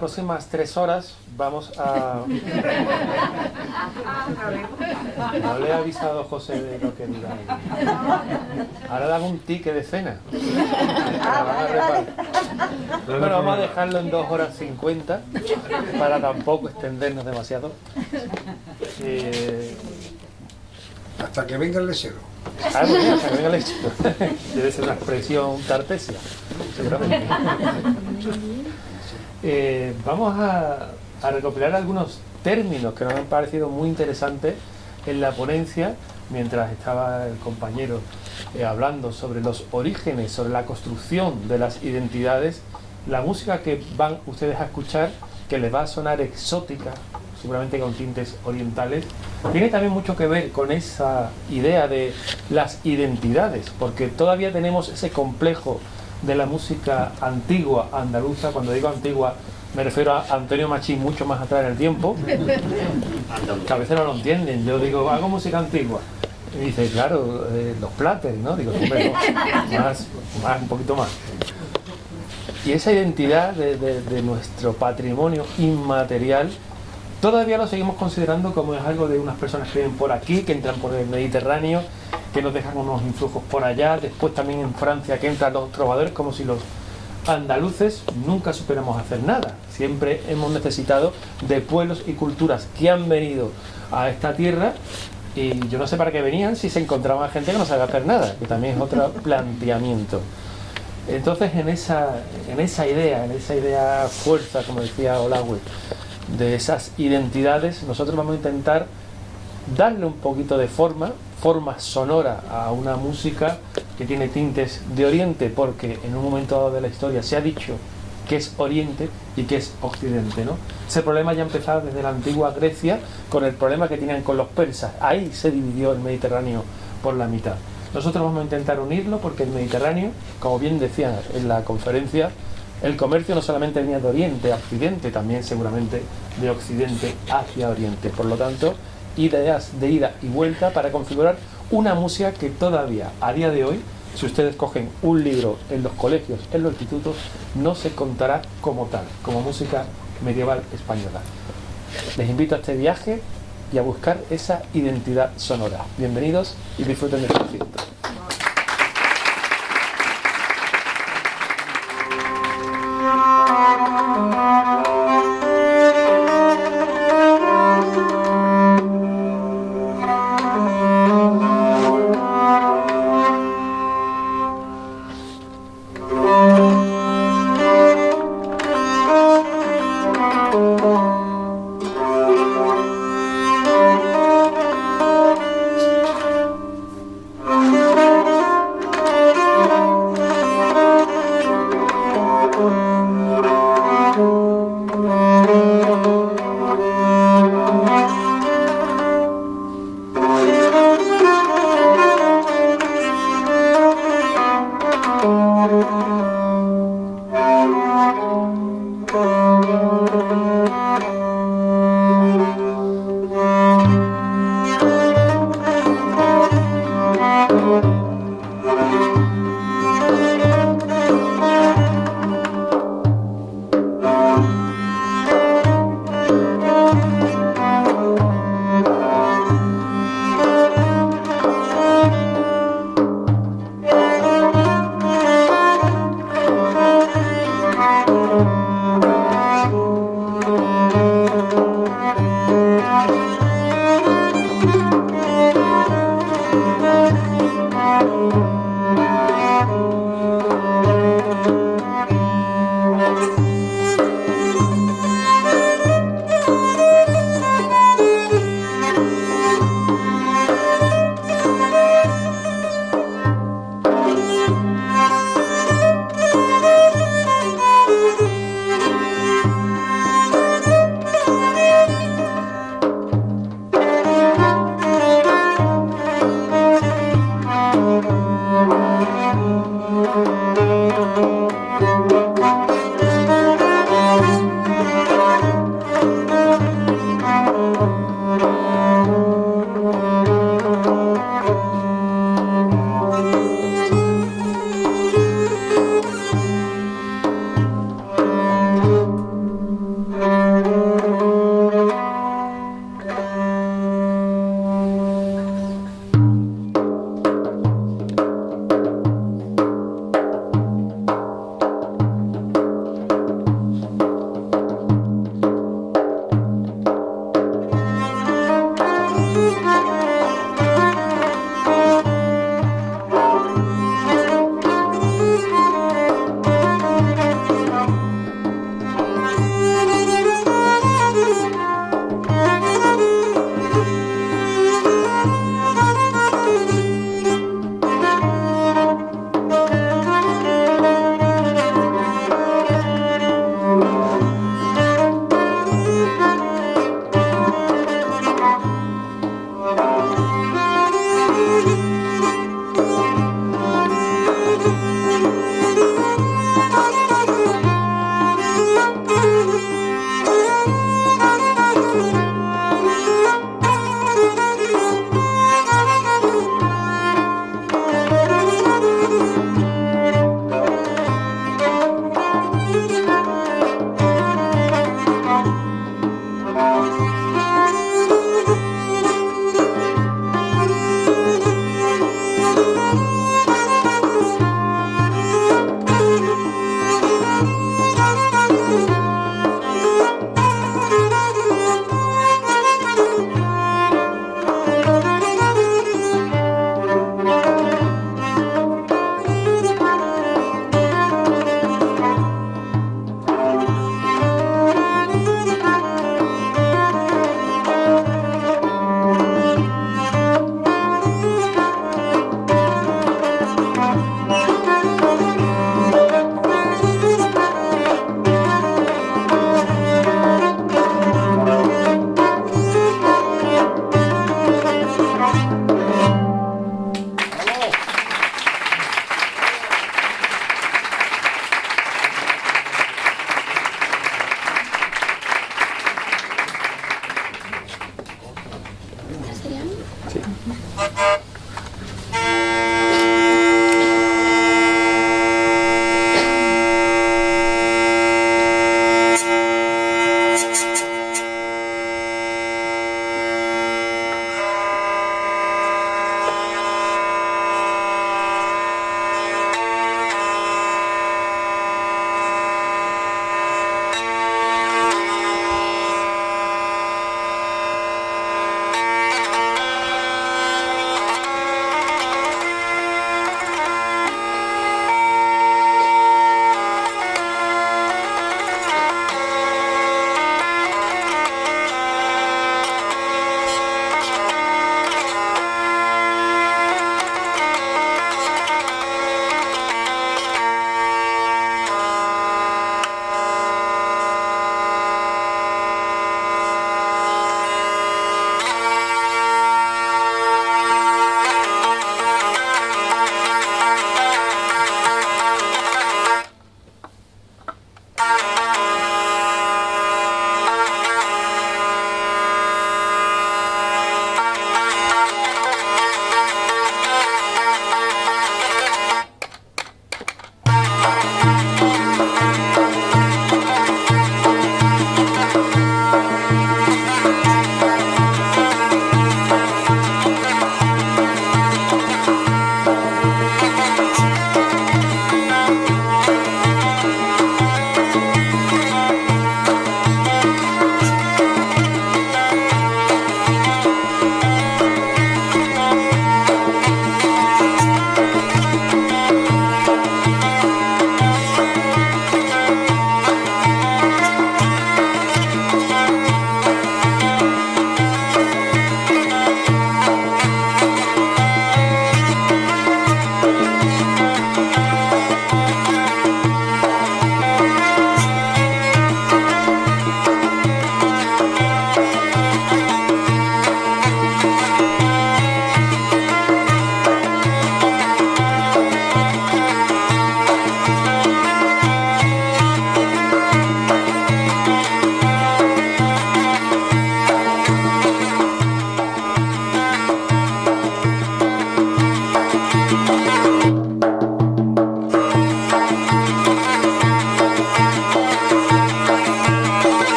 próximas tres horas vamos a... No le he avisado a José de lo que dirá. Ahora le hago un ticket de cena. Bueno, vamos a dejarlo en dos horas 50 para tampoco extendernos demasiado. Eh, hasta que venga el lechero. Ah, bueno, hasta que venga el lechero. Debe ser una expresión tartesia, seguramente. Eh, vamos a, recopilar algunos términos que nos han parecido muy interesantes en la ponencia, mientras estaba el compañero eh, hablando sobre los orígenes, sobre la construcción de las identidades, la música que van ustedes a escuchar, que les va a sonar exótica, seguramente con tintes orientales, tiene también mucho que ver con esa idea de las identidades, porque todavía tenemos ese complejo de la música antigua andaluza, cuando digo antigua me refiero a Antonio Machín mucho más atrás en el tiempo, que a veces no lo entienden, yo digo, hago música antigua, y dice, claro, eh, los plates, ¿no? Digo, más, más, un poquito más. Y esa identidad de nuestro patrimonio inmaterial Todavía lo seguimos considerando como es algo de unas personas que viven por aquí, que entran por el Mediterráneo, que nos dejan unos influjos por allá, después también en Francia que entran los trovadores, como si los andaluces nunca supiéramos hacer nada. Siempre hemos necesitado de pueblos y culturas que han venido a esta tierra y yo no sé para qué venían si se encontraban gente que no sabe hacer nada, que también es otro planteamiento. Entonces en esa, en esa idea, en esa idea fuerza, como decía Olawe, de esas identidades, nosotros vamos a intentar darle un poquito de forma, forma sonora a una música que tiene tintes de Oriente, porque en un momento dado de la historia se ha dicho que es Oriente y que es Occidente. ¿no? Ese problema ya empezaba desde la antigua Grecia con el problema que tenían con los persas. Ahí se dividió el Mediterráneo por la mitad. Nosotros vamos a intentar unirlo porque el Mediterráneo, como bien decían en la conferencia, el comercio no solamente venía de Oriente a Occidente, también seguramente de Occidente hacia Oriente. Por lo tanto, ideas de ida y vuelta para configurar una música que todavía, a día de hoy, si ustedes cogen un libro en los colegios, en los institutos, no se contará como tal, como música medieval española. Les invito a este viaje y a buscar esa identidad sonora. Bienvenidos y disfruten del concierto.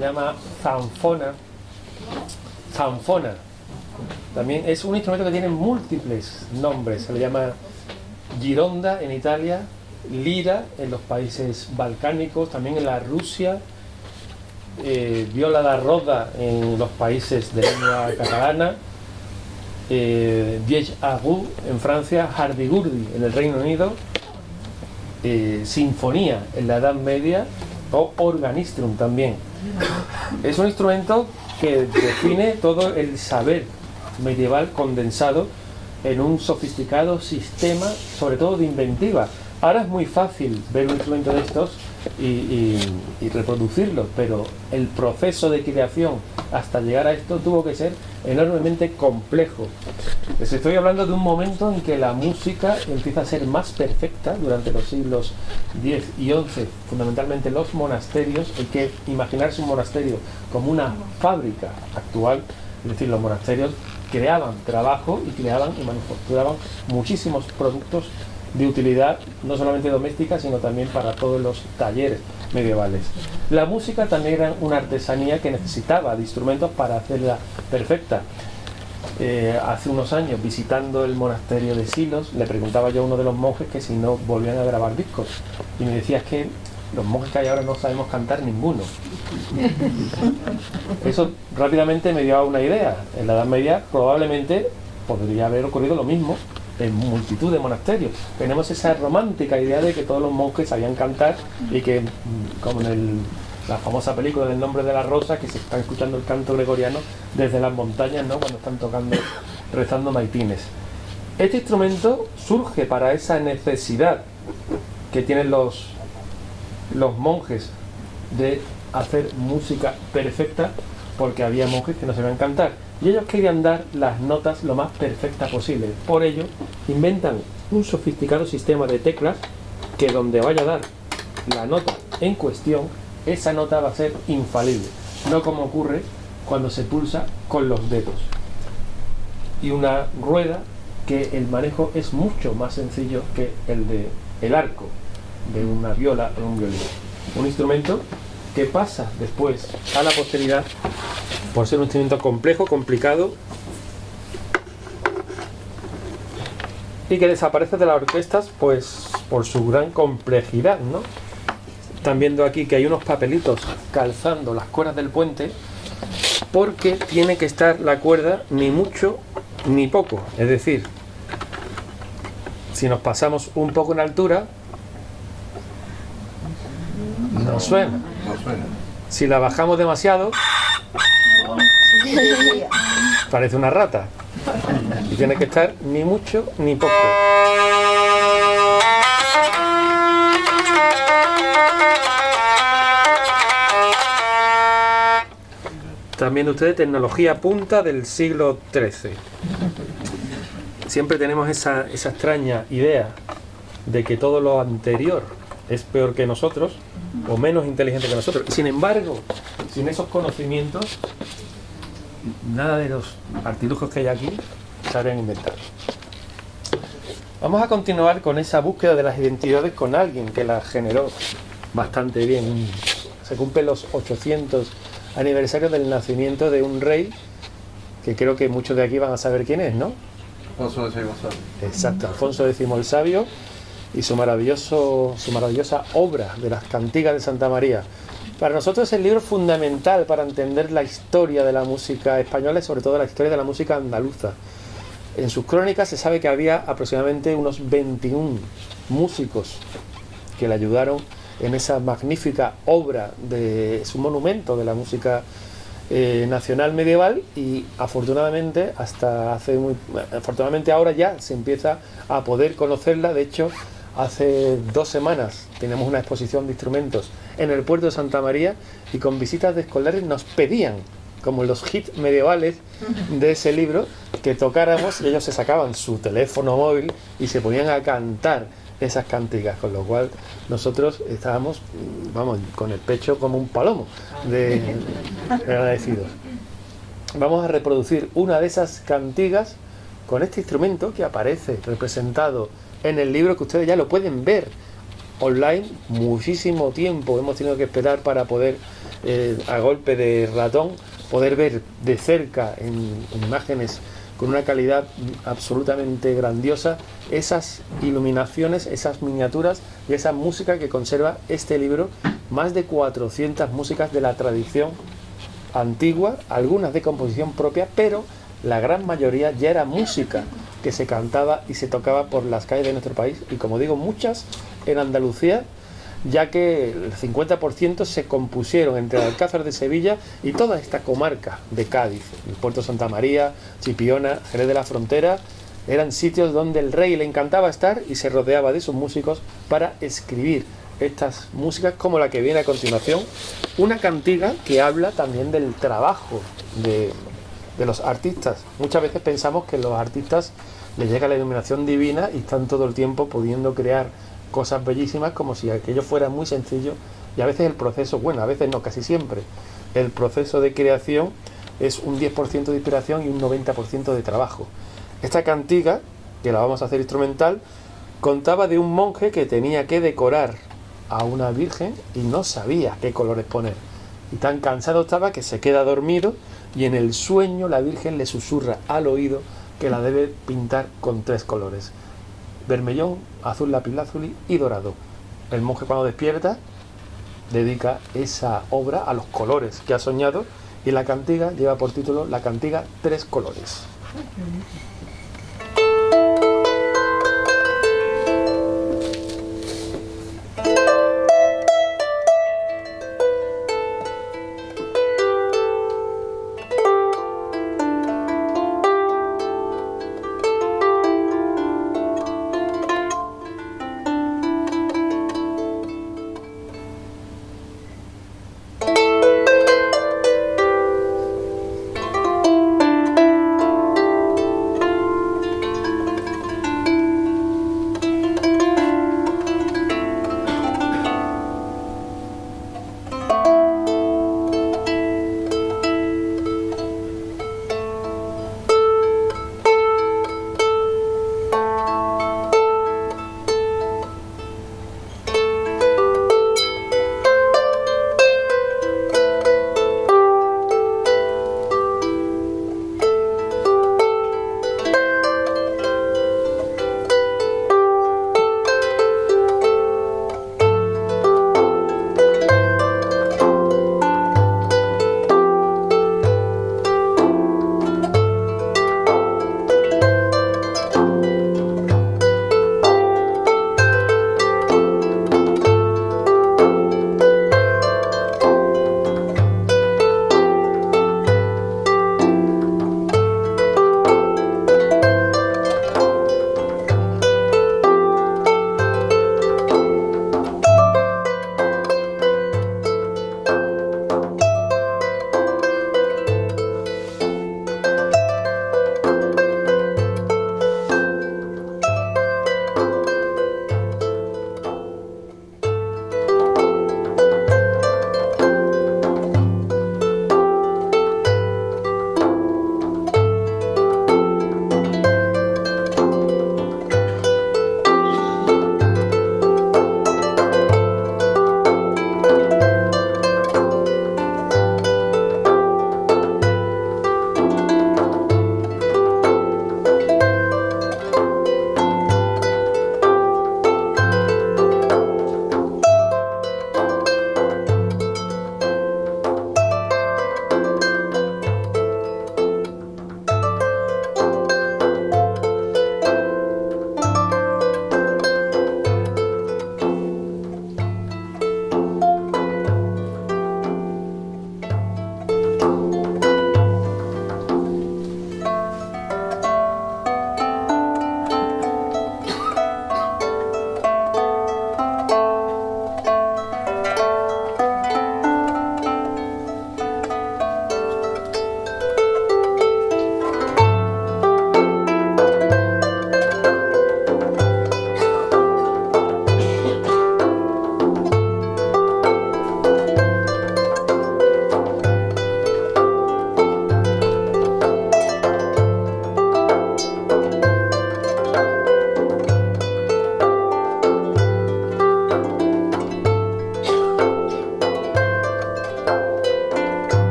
Llama zanfona, zanfona, también es un instrumento que tiene múltiples nombres. Se le llama gironda en Italia, lira en los países balcánicos, también en la Rusia, eh, viola da roda en los países de lengua catalana, eh, Diez Agu en Francia, Hardigurdi en el Reino Unido, eh, Sinfonía en la Edad Media o Organistrum también. Es un instrumento que define todo el saber medieval condensado en un sofisticado sistema, sobre todo de inventiva. Ahora es muy fácil ver un instrumento de estos y, y- y reproducirlos, pero el proceso de creación hasta llegar a esto tuvo que ser enormemente complejo. Les estoy hablando de un momento en que la música empieza a ser más perfecta durante los siglos X y XI, fundamentalmente los monasterios. Hay que imaginarse un monasterio como una fábrica actual, es decir, los monasterios creaban trabajo y creaban y manufacturaban muchísimos productos de utilidad no solamente doméstica, sino también para todos los talleres medievales. La música también era una artesanía que necesitaba de instrumentos para hacerla perfecta. Eh, hace unos años, visitando el monasterio de Silos, le preguntaba yo a uno de los monjes que si no volvían a grabar discos. Y me decía es que los monjes que hay ahora no sabemos cantar ninguno. Eso rápidamente me dio una idea. En la Edad Media probablemente podría haber ocurrido lo mismo en multitud de monasterios. Tenemos esa romántica idea de que todos los monjes sabían cantar y que, mm, como en el- la famosa película del nombre de la rosa, que se está escuchando el canto gregoriano desde las montañas, ¿no? cuando están tocando, rezando maitines. Este instrumento surge para esa necesidad que tienen los, los monjes de hacer música perfecta porque había monjes que no sabían cantar y ellos querían dar las notas lo más perfecta posible. Por ello, inventan un sofisticado sistema de teclas que donde vaya a dar la nota en cuestión, esa nota va a ser infalible, no como ocurre cuando se pulsa con los dedos. Y una rueda que el manejo es mucho más sencillo que el de el arco de una viola o un violín. Un instrumento que pasa después a la posteridad por ser un instrumento complejo, complicado y que desaparece de las orquestas pues por su gran complejidad, ¿no? Están viendo aquí que hay unos papelitos calzando las cuerdas del puente porque tiene que estar la cuerda ni mucho ni poco, es decir, si nos pasamos un poco en altura no suena. Si la bajamos demasiado, parece una rata. Y tiene que estar ni mucho ni poco. También ustedes tecnología punta del siglo XIII. Siempre tenemos esa, esa extraña idea de que todo lo anterior es peor que nosotros o menos inteligente que nosotros. Sin embargo, sin esos conocimientos, nada de los artilugios que hay aquí se habrían inventado. Vamos a continuar con esa búsqueda de las identidades con alguien que las generó bastante bien. Se cumplen los 800 aniversarios del nacimiento de un rey que creo que muchos de aquí van a saber quién es, ¿no? Alfonso de González. Exacto, Alfonso X el Sabio y su, maravilloso, su maravillosa obra de las cantigas de Santa María. Para nosotros es el libro fundamental para entender la historia de la música española y sobre todo la historia de la música andaluza. En sus crónicas se sabe que había aproximadamente unos 21 músicos que le ayudaron en esa magnífica obra de su monumento de la música eh, nacional medieval y afortunadamente hasta hace muy afortunadamente ahora ya se empieza a poder conocerla de hecho hace dos semanas tenemos una exposición de instrumentos en el puerto de Santa María y con visitas de escolares nos pedían como los hits medievales de ese libro que tocáramos y ellos se sacaban su teléfono móvil y se ponían a cantar esas cantigas, con lo cual nosotros estábamos, vamos, con el pecho como un palomo de de agradecidos. Vamos a reproducir una de esas cantigas con este instrumento que aparece representado en el libro que ustedes ya lo pueden ver online muchísimo tiempo. Hemos tenido que esperar para poder, eh, a golpe de ratón, poder ver de cerca en, en imágenes con una calidad absolutamente grandiosa esas iluminaciones, esas miniaturas y esa música que conserva este libro, más de 400 músicas de la tradición antigua, algunas de composición propia, pero la gran mayoría ya era música que se cantaba y se tocaba por las calles de nuestro país y como digo, muchas en Andalucía, ya que el 50% se compusieron entre Alcázar de Sevilla y toda esta comarca de Cádiz, el puerto Santa María, Chipiona, Jerez de la Frontera, eran sitios donde el rey le encantaba estar y se rodeaba de sus músicos para escribir estas músicas como la que viene a continuación, una cantiga que habla también del trabajo de, de los artistas. Muchas veces pensamos que los artistas les llega la iluminación divina y están todo el tiempo pudiendo crear cosas bellísimas como si aquello fuera muy sencillo y a veces el proceso, bueno, a veces no, casi siempre, el proceso de creación es un 10% de inspiración y un 90% de trabajo. Esta cantiga, que la vamos a hacer instrumental, contaba de un monje que tenía que decorar a una virgen y no sabía qué colores poner. Y tan cansado estaba que se queda dormido y en el sueño la virgen le susurra al oído que la debe pintar con tres colores. Vermellón, azul lapislázuli y dorado. El monje cuando despierta dedica esa obra a los colores que ha soñado y la cantiga lleva por título La cantiga Tres Colores.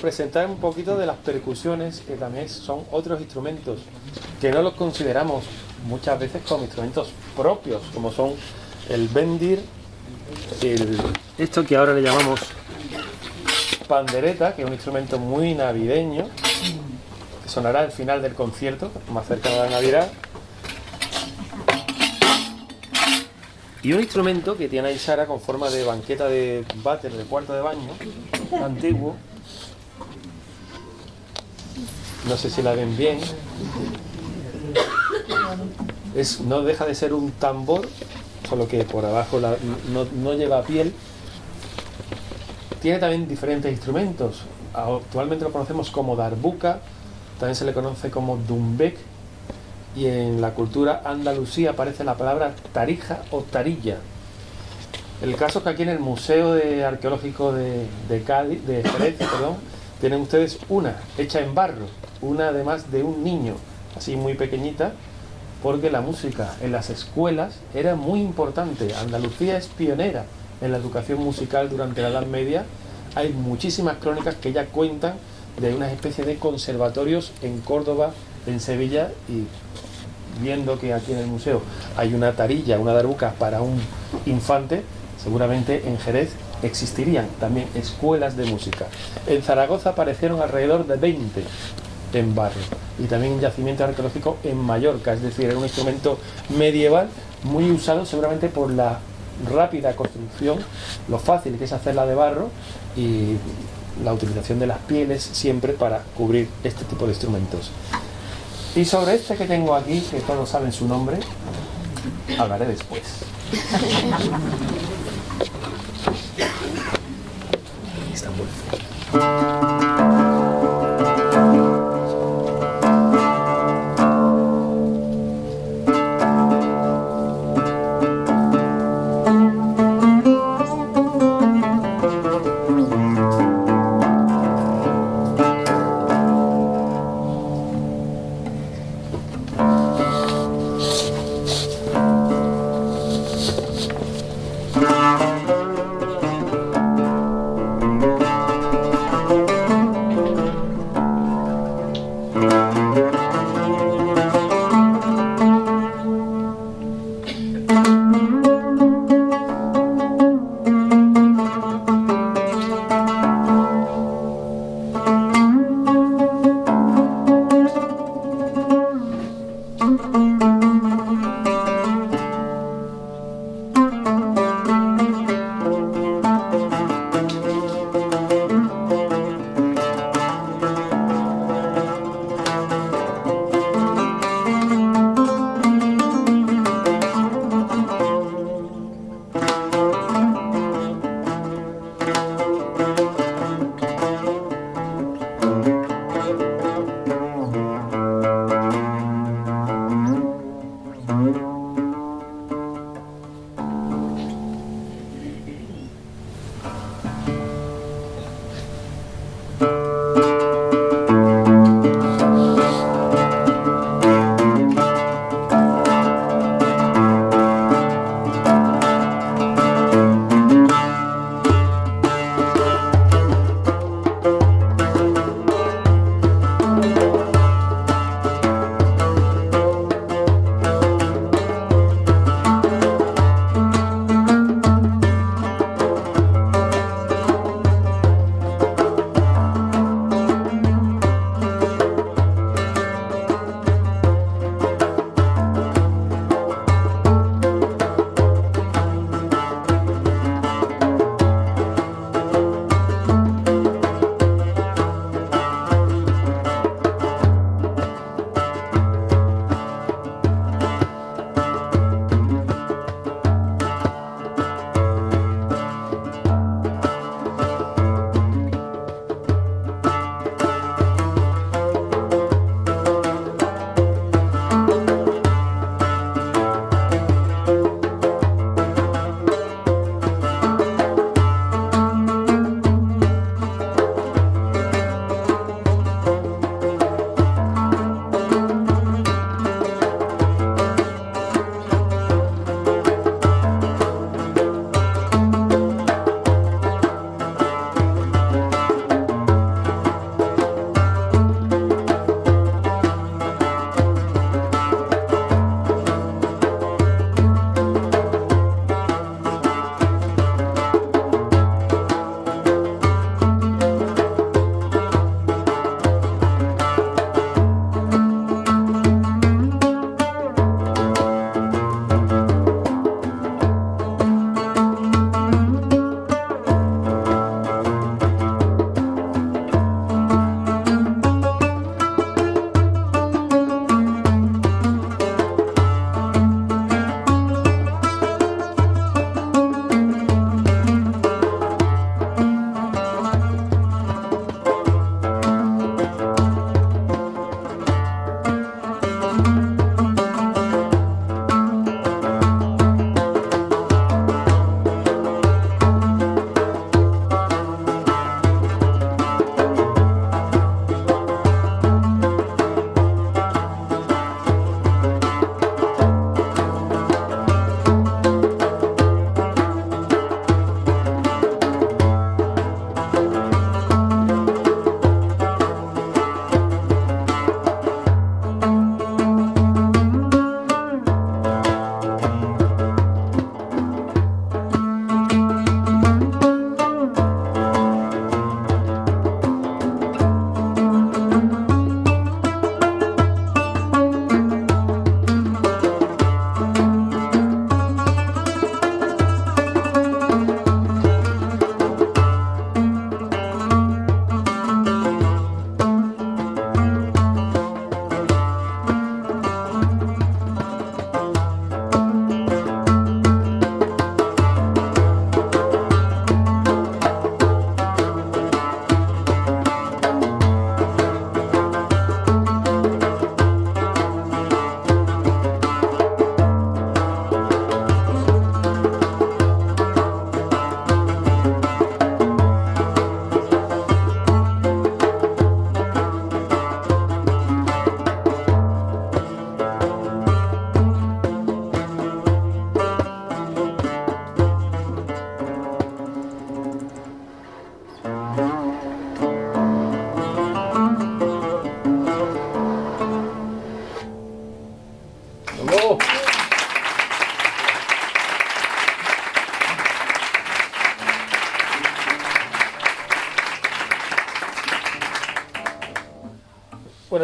Presentar un poquito de las percusiones, que también son otros instrumentos que no los consideramos muchas veces como instrumentos propios, como son el bendir, el, esto que ahora le llamamos pandereta, que es un instrumento muy navideño, que sonará al final del concierto, más cerca de la Navidad. Y un instrumento que tiene ahí Sara con forma de banqueta de váter de cuarto de baño, antiguo. No sé si la ven bien. No deja de ser un tambor, solo que por abajo no, lleva piel. Tiene también diferentes instrumentos. Actualmente lo conocemos como darbuka, también se le conoce como dumbek, y en la cultura andalusí aparece la palabra tarija o tarilla. El caso es que aquí en el Museo Arqueológico de, de Cádiz, de Jerez, perdón, tienen ustedes una hecha en barro, una además de un niño, así muy pequeñita, porque la música en las escuelas era muy importante. Andalucía es pionera en la educación musical durante la Edad Media. Hay muchísimas crónicas que ya cuentan de una especie de conservatorios en Córdoba, en Sevilla y viendo que aquí en el museo hay una tarilla, una darbuca para un infante, seguramente en Jerez existirían también escuelas de música. En Zaragoza aparecieron alrededor de 20 en barro y también en yacimiento arqueológico en Mallorca, es decir, era un instrumento medieval muy usado seguramente por la rápida construcción, lo fácil que es hacerla de barro y la utilización de las pieles siempre para cubrir este tipo de instrumentos. Y sobre este que tengo aquí, que todos saben su nombre, hablaré después. Está muy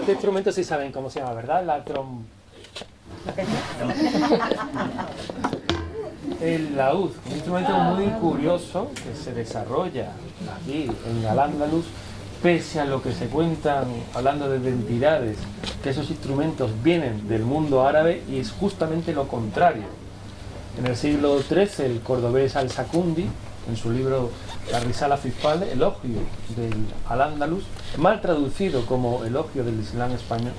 este instrumento sí saben cómo se llama, ¿verdad? La trom... El laúd, un instrumento muy curioso que se desarrolla aquí en Al-Ándalus, pese a lo que se cuentan hablando de identidades, que esos instrumentos vienen del mundo árabe y es justamente lo contrario. En el siglo XIII el cordobés Al-Sacundi, en su libro La Risala Fiscal, elogio del Al-Ándalus, mal traducido como elogio del Islam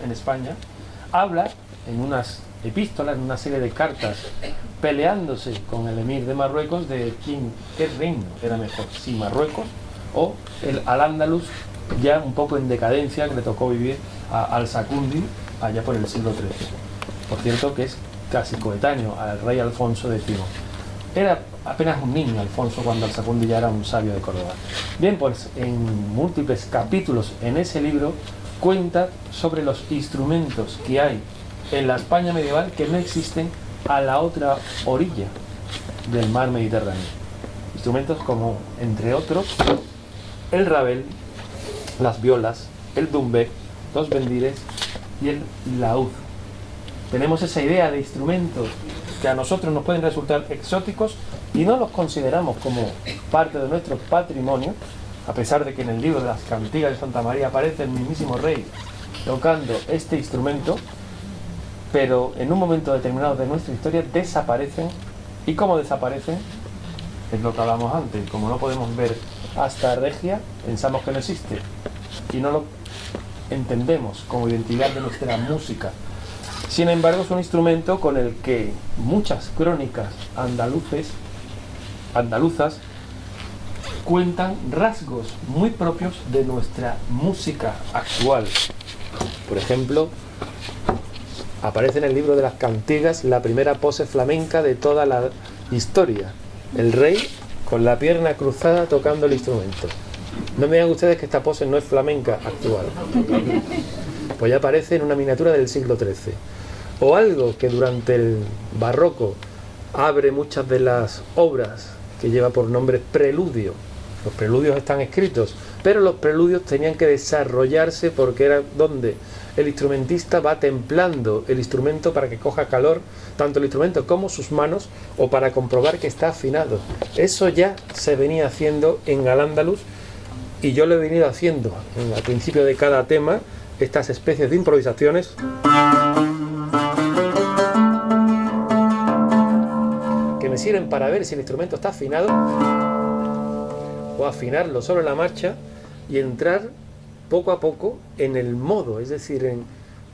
en España, habla en unas epístolas, en una serie de cartas, peleándose con el emir de Marruecos de quién, qué reino era mejor, si Marruecos o el Al-Ándalus, ya un poco en decadencia, que le tocó vivir a Al-Sacundi allá por el siglo XIII. Por cierto que es casi coetáneo al rey Alfonso X. Era apenas un niño Alfonso cuando Al-Sacundi ya era un sabio de Córdoba. Bien, pues en múltiples capítulos en ese libro cuenta sobre los instrumentos que hay en la España medieval que no existen a la otra orilla del mar Mediterráneo. Instrumentos como, entre otros, el rabel, las violas, el dumbe, los bendires y el laúd. Tenemos esa idea de instrumentos que a nosotros nos pueden resultar exóticos y no los consideramos como parte de nuestro patrimonio, a pesar de que en el libro de las cantigas de Santa María aparece el mismísimo rey tocando este instrumento, pero en un momento determinado de nuestra historia desaparecen y como desaparecen es lo que hablamos antes, como no podemos ver hasta Regia, pensamos que no existe y no lo entendemos como identidad de nuestra música. Sin embargo, es un instrumento con el que muchas crónicas andaluzas cuentan rasgos muy propios de nuestra música actual. Por ejemplo, aparece en el libro de las cantigas la primera pose flamenca de toda la historia. El rey con la pierna cruzada tocando el instrumento. No me digan ustedes que esta pose no es flamenca actual. Pues ya aparece en una miniatura del siglo XIII. O algo que durante el barroco abre muchas de las obras que lleva por nombre preludio. Los preludios están escritos, pero los preludios tenían que desarrollarse porque era donde el instrumentista va templando el instrumento para que coja calor, tanto el instrumento como sus manos, o para comprobar que está afinado. Eso ya se venía haciendo en Al-Ándalus y yo lo he venido haciendo en, al principio de cada tema, estas especies de improvisaciones. que me sirven para ver si el instrumento está afinado o afinarlo solo en la marcha y entrar poco a poco en el modo, es decir, en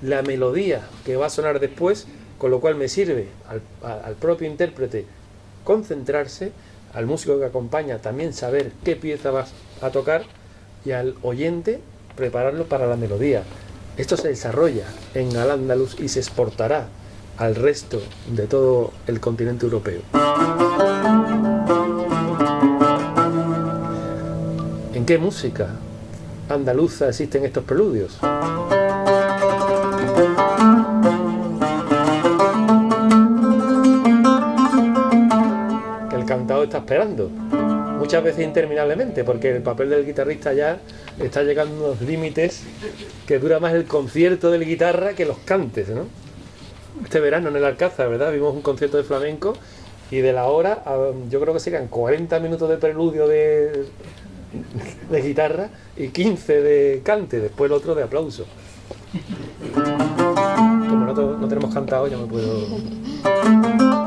la melodía que va a sonar después, con lo cual me sirve al, propio intérprete concentrarse, al músico que acompaña también saber qué pieza vas a tocar y al oyente prepararlo para la melodía. Esto se desarrolla en Al-Ándalus y se exportará al resto de todo el continente europeo. ¿En qué música andaluza existen estos preludios. El cantado está esperando, muchas veces interminablemente, porque el papel del guitarrista ya está llegando a unos límites que dura más el concierto de guitarra que los cantes, ¿no? Este verano en el Alcázar, ¿verdad? Vimos un concierto de flamenco y de la hora, yo creo que serían 40 minutos de preludio de, de guitarra y 15 de cante, después el otro de aplauso. Como no, tenemos cantado, ya me puedo...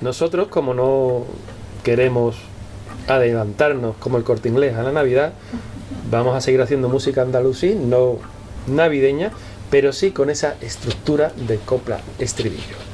Nosotros, como no queremos adelantarnos como el corte inglés a la Navidad, vamos a seguir haciendo música andalusí, no navideña, pero sí con esa estructura de copla estribillo.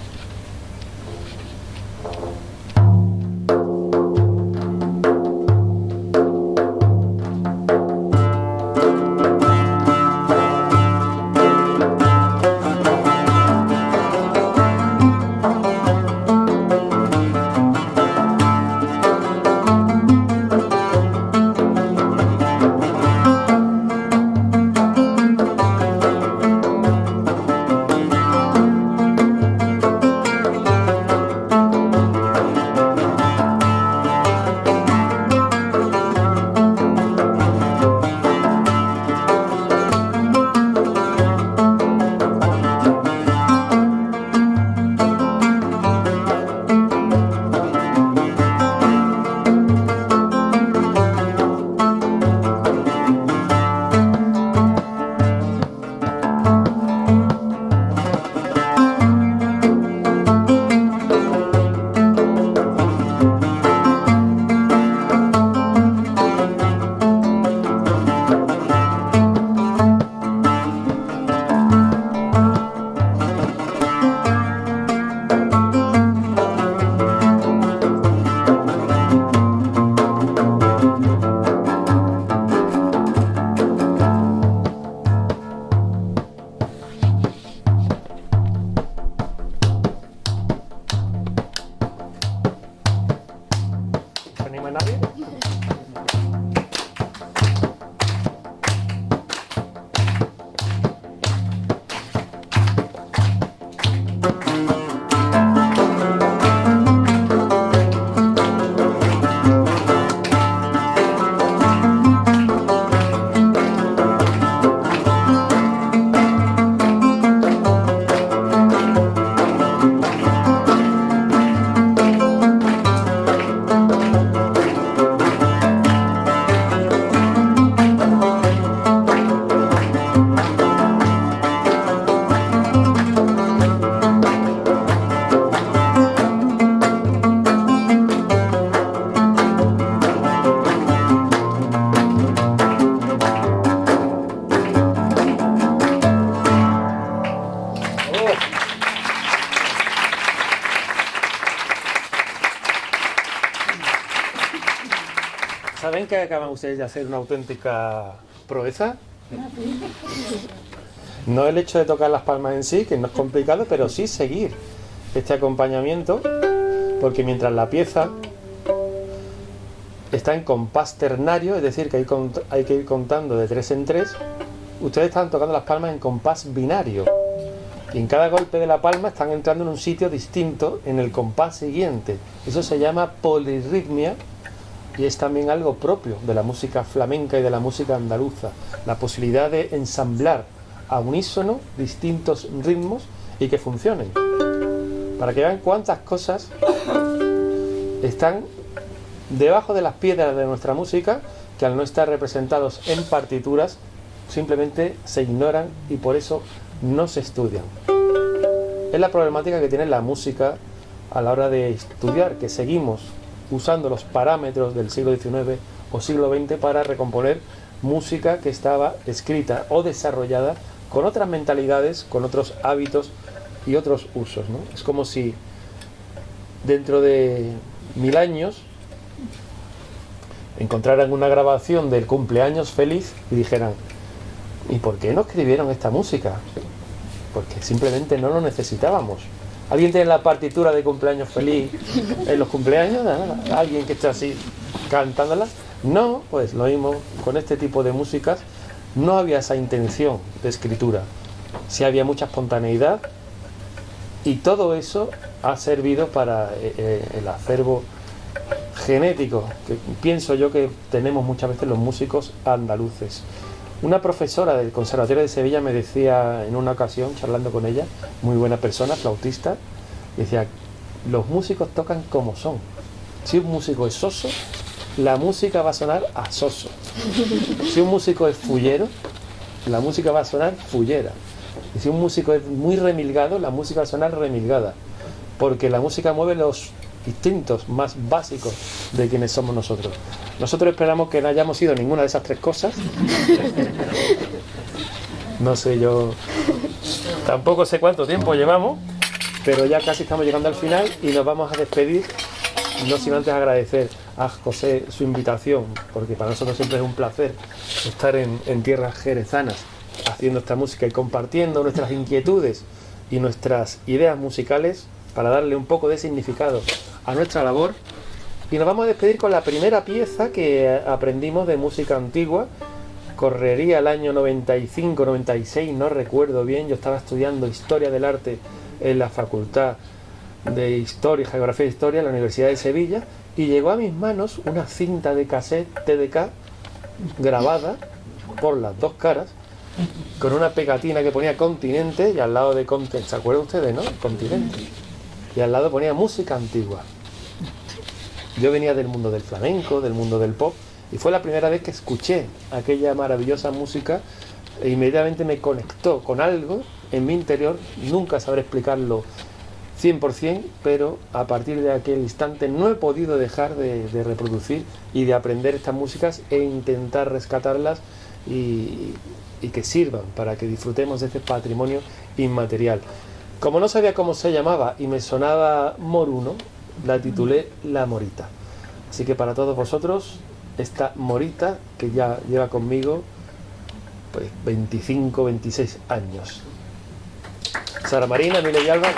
Acaban ustedes de hacer una auténtica proeza? No el hecho de tocar las palmas en sí, que no es complicado, pero sí seguir este acompañamiento, porque mientras la pieza está en compás ternario, es decir, que hay, que ir contando de tres en tres, ustedes están tocando las palmas en compás binario. Y en cada golpe de la palma están entrando en un sitio distinto en el compás siguiente. Eso se llama polirritmia y es también algo propio de la música flamenca y de la música andaluza. La posibilidad de ensamblar a unísono distintos ritmos y que funcionen. Para que vean cuántas cosas están debajo de las piedras de nuestra música que al no estar representados en partituras simplemente se ignoran y por eso no se estudian. Es la problemática que tiene la música a la hora de estudiar, que seguimos usando los parámetros del siglo XIX o siglo XX para recomponer música que estaba escrita o desarrollada con otras mentalidades, con otros hábitos y otros usos. Es como si dentro de mil años encontraran una grabación del cumpleaños feliz y dijeran, ¿y por qué no escribieron esta música? porque simplemente no lo necesitábamos. ¿Alguien tiene la partitura de cumpleaños feliz en los cumpleaños? ¿Alguien que está así cantándola? No, pues lo mismo con este tipo de músicas. No había esa intención de escritura. Sí había mucha espontaneidad y todo eso ha servido para eh, eh, el acervo genético que pienso yo que tenemos muchas veces los músicos andaluces. Una profesora del Conservatorio de Sevilla me decía en una ocasión, charlando con ella, muy buena persona, flautista, decía, los músicos tocan como son. Si un músico es soso, la música va a sonar a soso. Si un músico es fullero, la música va a sonar fullera. Y si un músico es muy remilgado, la música va a sonar remilgada. Porque la música mueve los instintos más básicos de quienes somos nosotros. Nosotros esperamos que no hayamos sido ninguna de esas tres cosas. No sé, yo tampoco sé cuánto tiempo llevamos, pero ya casi estamos llegando al final y nos vamos a despedir, no sin antes agradecer a José su invitación, porque para nosotros siempre es un placer estar en, en tierras jerezanas haciendo esta música y compartiendo nuestras inquietudes y nuestras ideas musicales para darle un poco de significado a nuestra labor y nos vamos a despedir con la primera pieza que aprendimos de música antigua. Correría el año 95, 96, no recuerdo bien. Yo estaba estudiando Historia del Arte en la Facultad de Historia, Geografía e Historia en la Universidad de Sevilla y llegó a mis manos una cinta de cassette TDK grabada por las dos caras con una pegatina que ponía continente y al lado de continente, ¿se acuerdan ustedes, no? Continente. Y al lado ponía música antigua. Yo venía del mundo del flamenco, del mundo del pop, y fue la primera vez que escuché aquella maravillosa música e inmediatamente me conectó con algo en mi interior, nunca sabré explicarlo 100%, pero a partir de aquel instante no he podido dejar de, reproducir y de aprender estas músicas e intentar rescatarlas y, y que sirvan para que disfrutemos de este patrimonio inmaterial. Como no sabía cómo se llamaba y me sonaba moruno, la titulé La Morita. Así que para todos vosotros, esta Morita que ya lleva conmigo pues 25, 26 años. Sara Marina, Emilio y Alba,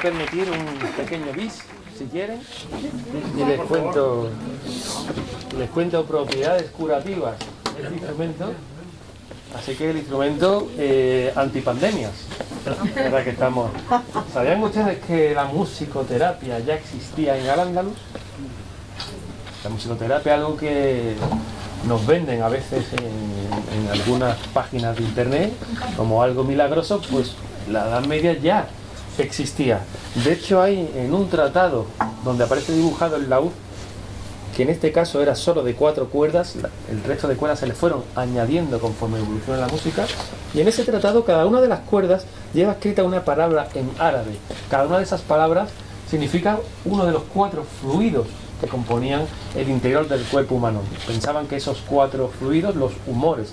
permitir un pequeño bis, si quieren, y les cuento, les cuento propiedades curativas de este instrumento. Así que el instrumento eh, antipandemias, ¿verdad que estamos? ¿Sabían ustedes que la musicoterapia ya existía en Al-Ándalus? La musicoterapia es algo que nos venden a veces en, en algunas páginas de internet como algo milagroso, pues la Edad Media ya existía. De hecho hay en un tratado donde aparece dibujado el laúd, que en este caso era solo de cuatro cuerdas, el resto de cuerdas se le fueron añadiendo conforme evoluciona la música, y en ese tratado cada una de las cuerdas lleva escrita una palabra en árabe. Cada una de esas palabras significa uno de los cuatro fluidos que componían el interior del cuerpo humano. Pensaban que esos cuatro fluidos, los humores,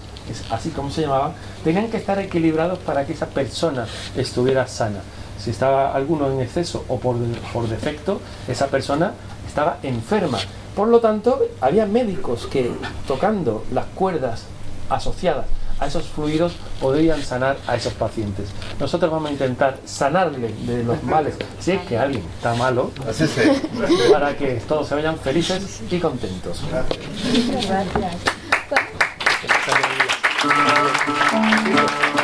así como se llamaban, tenían que estar equilibrados para que esa persona estuviera sana. Si estaba alguno en exceso o por, por defecto, esa persona estaba enferma. Por lo tanto, había médicos que tocando las cuerdas asociadas a esos fluidos podrían sanar a esos pacientes. Nosotros vamos a intentar sanarle de los males, si es que alguien está malo, Así se. para que todos se vayan felices y contentos. Bueno,